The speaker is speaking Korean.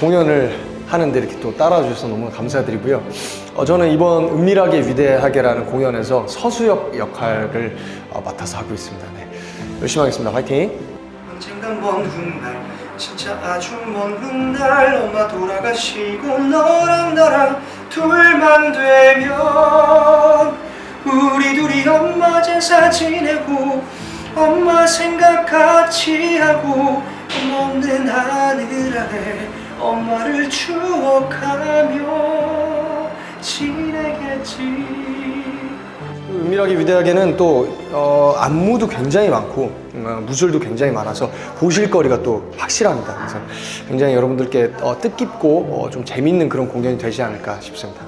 공연을 하는데 이렇게 또 따라와 주셔서 너무 감사드리고요. 어, 저는 이번 은밀하게 위대하게라는 공연에서 서수역 역할을 어, 맡아서 하고 있습니다. 네. 열심히 하겠습니다. 화이팅! 언젠간 먼 훗날 진짜 아주 먼 훗날 엄마 돌아가시고 너랑 나랑 둘만 되면 우리 둘이 엄마 제사 지내고 엄마 생각 같이 하고 엄마 없는 하늘 아래 추억하며 지내겠지 은밀하게 위대하게는 또 어, 안무도 굉장히 많고 어, 무술도 굉장히 많아서 보실 거리가 또 확실합니다. 그래서 굉장히 여러분들께 어, 뜻깊고 어, 좀 재밌는 그런 공연이 되지 않을까 싶습니다.